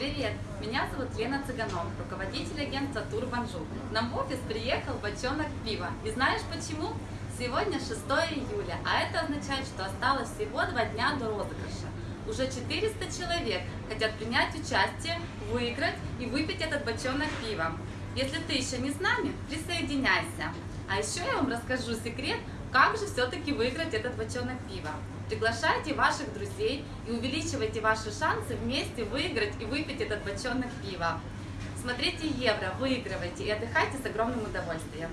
Привет! Меня зовут Лена Цыганов, руководитель агентства Тур Банжу. Нам в офис приехал бочонок пива. И знаешь почему? Сегодня 6 июля, а это означает, что осталось всего два дня до розыгрыша. Уже 400 человек хотят принять участие, выиграть и выпить этот бочонок пива. Если ты еще не с нами, присоединяйся. А еще я вам расскажу секрет, как же все-таки выиграть этот бочонок пива. Приглашайте ваших друзей и увеличивайте ваши шансы вместе выиграть и выпить этот бочонок пива. Смотрите Евро, выигрывайте и отдыхайте с огромным удовольствием.